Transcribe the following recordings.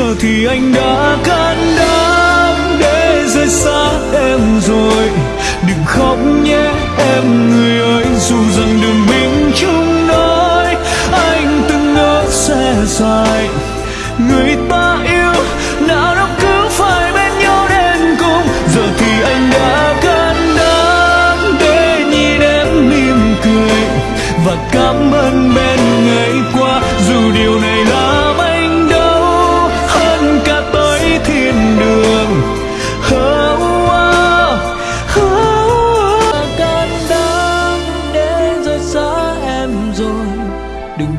giờ thì anh đã can đảm để rời xa em rồi. Đừng khóc nhé, em người ơi.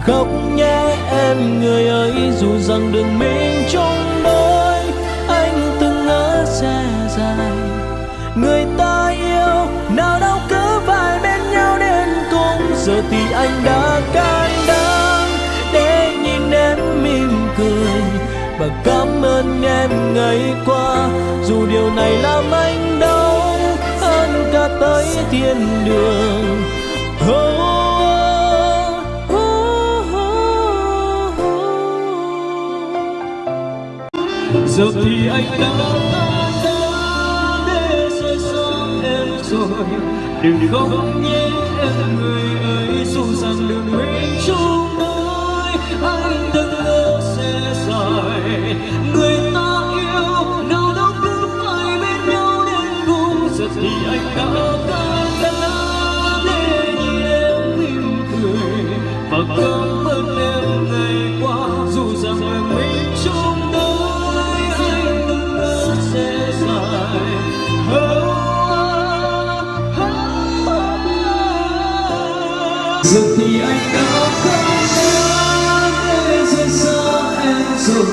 Khóc nhé em, người ơi dù rằng đường mình chung đôi anh từng ngỡ sẽ dài. Người ta yêu, nào đâu cứ phải bên nhau đến cùng. Giờ thì anh đã can đảm để nhìn em mỉm cười. Và cảm ơn em ngày qua, dù điều này làm anh đau. Hơn cả tới thiên đường giờ thì anh đã để rơi xa em rồi, đừng khóc nhé em người ơi, dù rằng đường mình giờ thì anh đã không đảm để rời xa em rồi.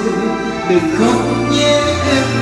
Đừng khóc nhé, em